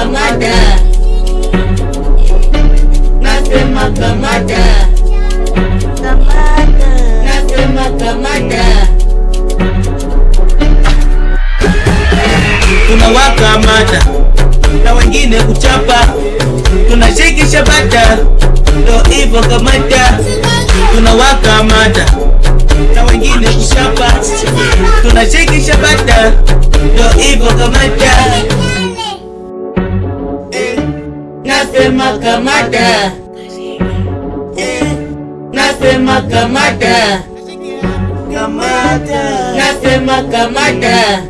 kamata nasema kamada nasema kamata tunawakamata na wengine kuchapa. Tunashikisha bata ndo hivyo kamata. Tunawakamata na wengine kuchapa. Tunashikisha bata ndo hivyo kamata nasema kamata. Eh, nasema kamata. Kamata. Nasema kamata.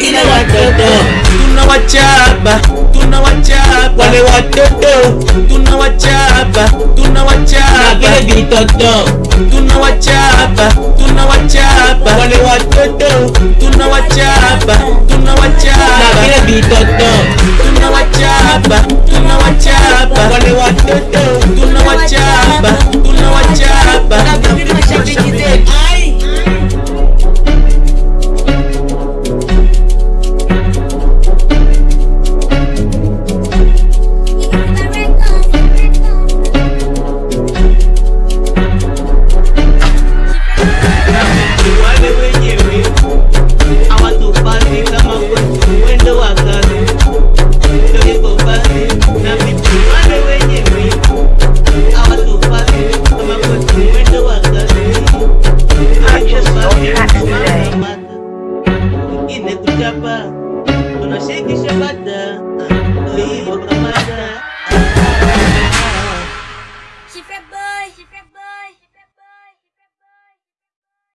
Ila watoto. Tunawachapa tunawachapa wale watoto. Tunawachapa tunawachapa vile vitoto. Tunawachapa tunawachapa wale watoto. Tunawachapa tunawachapa vile vitoto tunawachapa tunawachapa wale watoto tunawachapa tunawachapa wengine kuchapa tunashikisha bata ndio hivyo kamata